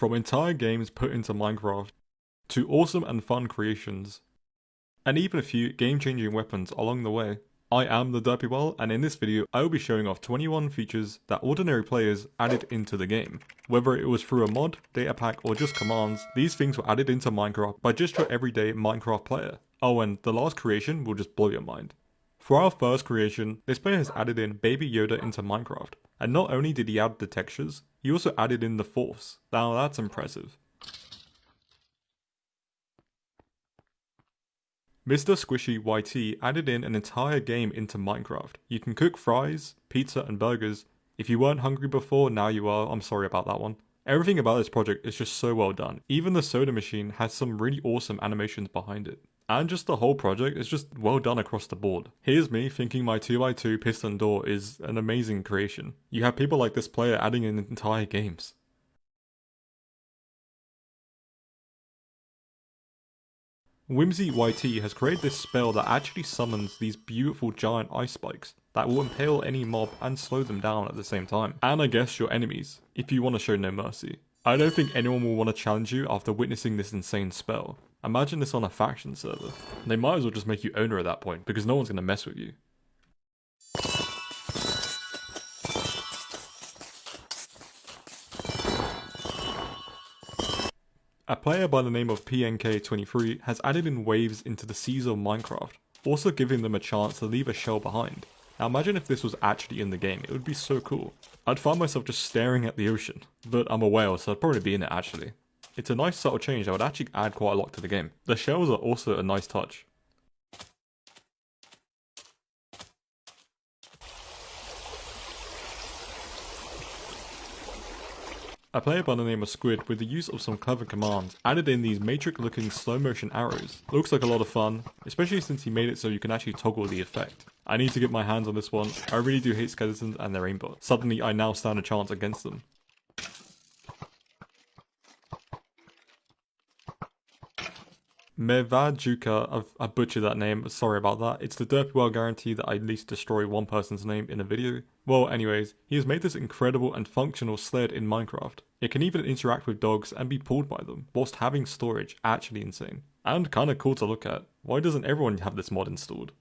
From entire games put into Minecraft, to awesome and fun creations, and even a few game-changing weapons along the way. I am the Derpywell, and in this video I will be showing off 21 features that ordinary players added into the game. Whether it was through a mod, data pack or just commands, these things were added into Minecraft by just your everyday Minecraft player. Oh and the last creation will just blow your mind. For our first creation, this player has added in Baby Yoda into Minecraft, and not only did he add the textures, he also added in the force. Now that's impressive. Mr. Squishy YT added in an entire game into Minecraft. You can cook fries, pizza and burgers. If you weren't hungry before, now you are, I'm sorry about that one. Everything about this project is just so well done. Even the soda machine has some really awesome animations behind it. And just the whole project is just well done across the board. Here's me thinking my 2x2 piston door is an amazing creation. You have people like this player adding in entire games. Whimsy YT has created this spell that actually summons these beautiful giant ice spikes that will impale any mob and slow them down at the same time. And I guess your enemies, if you want to show no mercy. I don't think anyone will want to challenge you after witnessing this insane spell. Imagine this on a faction server. They might as well just make you owner at that point because no one's going to mess with you. A player by the name of PNK23 has added in waves into the seas of Minecraft, also giving them a chance to leave a shell behind. Now imagine if this was actually in the game, it would be so cool. I'd find myself just staring at the ocean, but I'm a whale so I'd probably be in it actually. It's a nice subtle change that would actually add quite a lot to the game. The shells are also a nice touch. A player by the name of Squid, with the use of some clever commands, added in these matrix looking slow motion arrows. Looks like a lot of fun, especially since he made it so you can actually toggle the effect. I need to get my hands on this one, I really do hate skeletons and their aimbot. Suddenly I now stand a chance against them. Mevajuka, I butchered that name, sorry about that. It's the Derpywell guarantee that I at least destroy one person's name in a video. Well, anyways, he has made this incredible and functional sled in Minecraft. It can even interact with dogs and be pulled by them, whilst having storage, actually insane. And kinda cool to look at. Why doesn't everyone have this mod installed?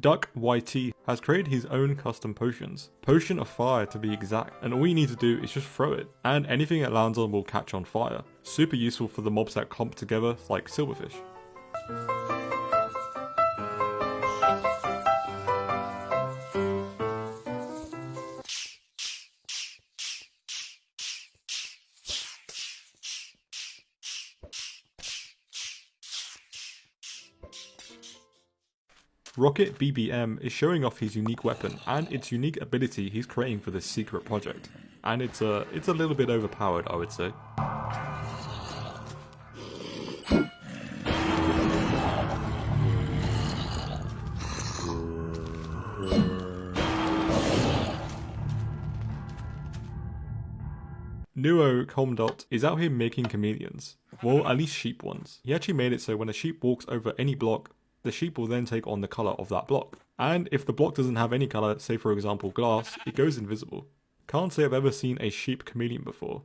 Duck YT has created his own custom potions. Potion of fire to be exact, and all you need to do is just throw it, and anything it lands on will catch on fire. Super useful for the mobs that clump together like silverfish. Rocket BBM is showing off his unique weapon and its unique ability he's creating for this secret project. And it's a, it's a little bit overpowered I would say. Nuo Comdot is out here making chameleons. Well, at least sheep ones. He actually made it so when a sheep walks over any block, the sheep will then take on the color of that block. And if the block doesn't have any color, say for example glass, it goes invisible. Can't say I've ever seen a sheep chameleon before.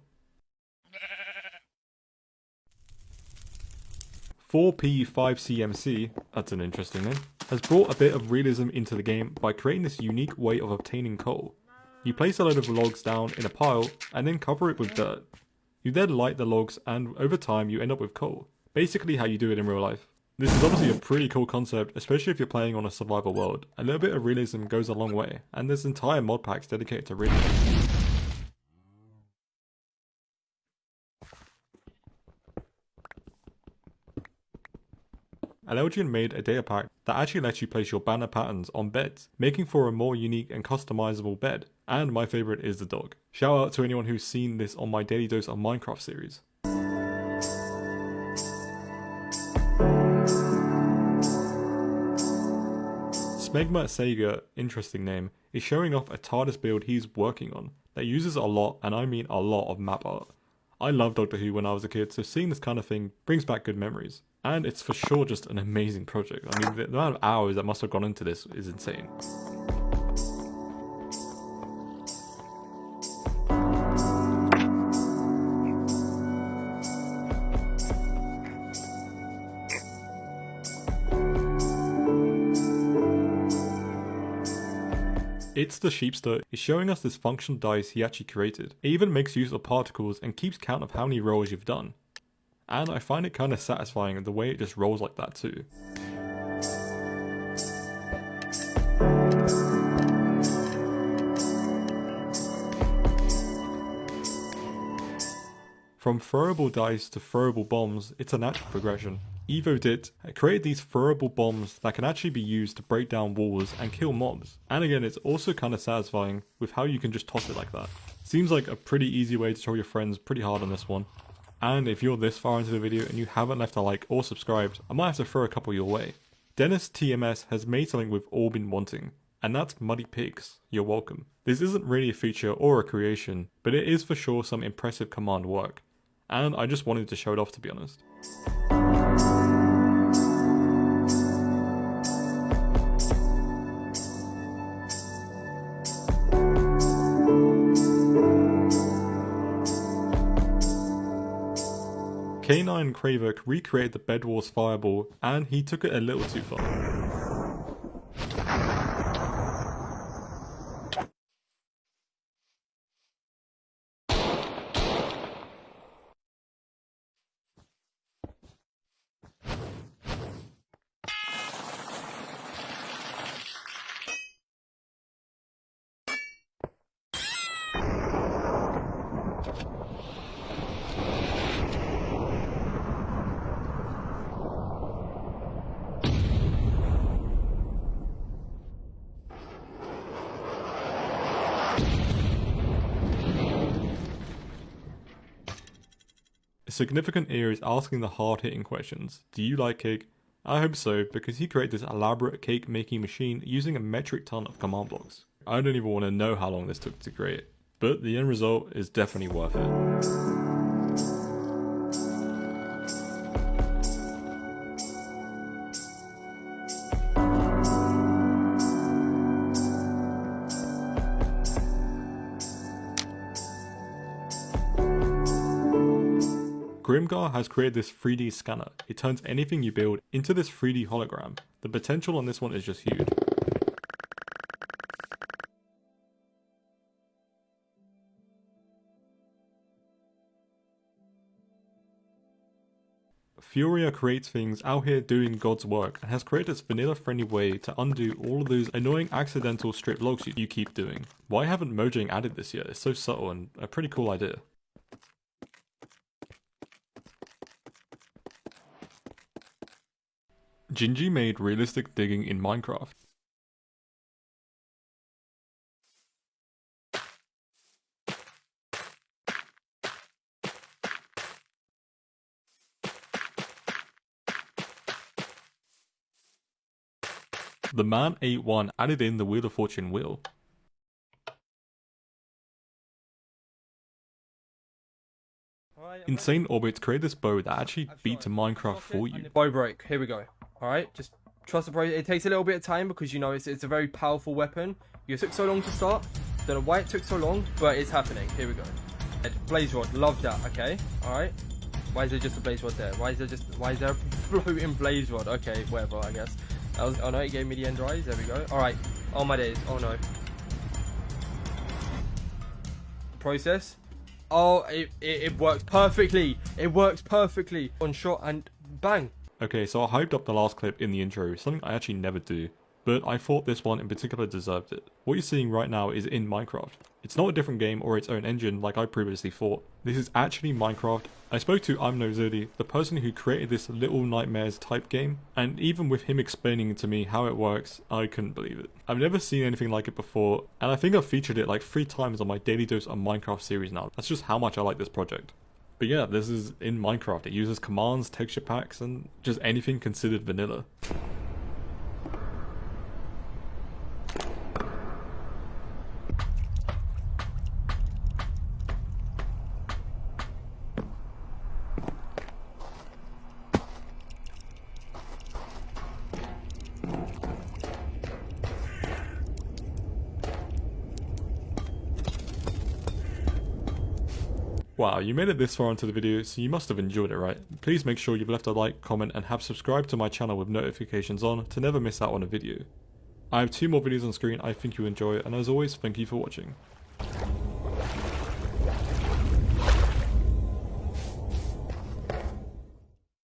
4P5CMC, that's an interesting name, has brought a bit of realism into the game by creating this unique way of obtaining coal. You place a load of logs down in a pile and then cover it with dirt. You then light the logs and over time you end up with coal. Basically how you do it in real life. This is obviously a pretty cool concept, especially if you're playing on a survival world. A little bit of realism goes a long way, and there's entire mod packs dedicated to realism. Alelgian made a data pack that actually lets you place your banner patterns on beds, making for a more unique and customizable bed. And my favourite is the dog. Shout out to anyone who's seen this on my Daily Dose of Minecraft series. Smegma Sega, interesting name, is showing off a TARDIS build he's working on that uses a lot, and I mean a lot, of map art. I loved Doctor Who when I was a kid, so seeing this kind of thing brings back good memories. And it's for sure just an amazing project. I mean, the amount of hours that must have gone into this is insane. It's the Sheepster is showing us this function dice he actually created. It even makes use of particles and keeps count of how many rolls you've done. And I find it kind of satisfying the way it just rolls like that too. From throwable dice to throwable bombs, it's a natural progression. EvoDit created these throwable bombs that can actually be used to break down walls and kill mobs. And again, it's also kind of satisfying with how you can just toss it like that. Seems like a pretty easy way to show your friends pretty hard on this one. And if you're this far into the video and you haven't left a like or subscribed, I might have to throw a couple your way. Dennis TMS has made something we've all been wanting, and that's Muddy Pigs. You're welcome. This isn't really a feature or a creation, but it is for sure some impressive command work. And I just wanted to show it off to be honest. K9 Kravik recreated the Bed Wars fireball and he took it a little too far. Significant here is asking the hard hitting questions. Do you like cake? I hope so, because he created this elaborate cake making machine using a metric ton of command blocks. I don't even want to know how long this took to create, but the end result is definitely worth it. Grimgar has created this 3D scanner. It turns anything you build into this 3D hologram. The potential on this one is just huge. Furia creates things out here doing God's work and has created this vanilla friendly way to undo all of those annoying accidental strip logs you keep doing. Why haven't Mojang added this yet? It's so subtle and a pretty cool idea. Gingy made realistic digging in Minecraft. The man ate one added in the Wheel of Fortune wheel. Insane Orbits created this bow that actually beats a Minecraft for you. Bow break, here we go. Alright, just trust the process. It takes a little bit of time because, you know, it's, it's a very powerful weapon. You took so long to start. Don't know why it took so long, but it's happening. Here we go. Blaze rod, love that, okay? Alright. Why is there just a blaze rod there? Why is there just, why is there a floating blaze rod? Okay, whatever, I guess. That was, oh no, it gave me the end rise, there we go. Alright, oh my days, oh no. Process. Oh, it, it, it works perfectly. It works perfectly. On shot and bang. Okay, so I hyped up the last clip in the intro, something I actually never do, but I thought this one in particular deserved it. What you're seeing right now is in Minecraft. It's not a different game or its own engine like I previously thought. This is actually Minecraft. I spoke to I'm No Zodi, the person who created this Little Nightmares type game, and even with him explaining to me how it works, I couldn't believe it. I've never seen anything like it before, and I think I've featured it like three times on my Daily Dose of Minecraft series now. That's just how much I like this project. But yeah, this is in Minecraft. It uses commands, texture packs, and just anything considered vanilla. Wow, you made it this far into the video, so you must have enjoyed it, right? Please make sure you've left a like, comment, and have subscribed to my channel with notifications on to never miss out on a video. I have two more videos on screen I think you'll enjoy, and as always, thank you for watching.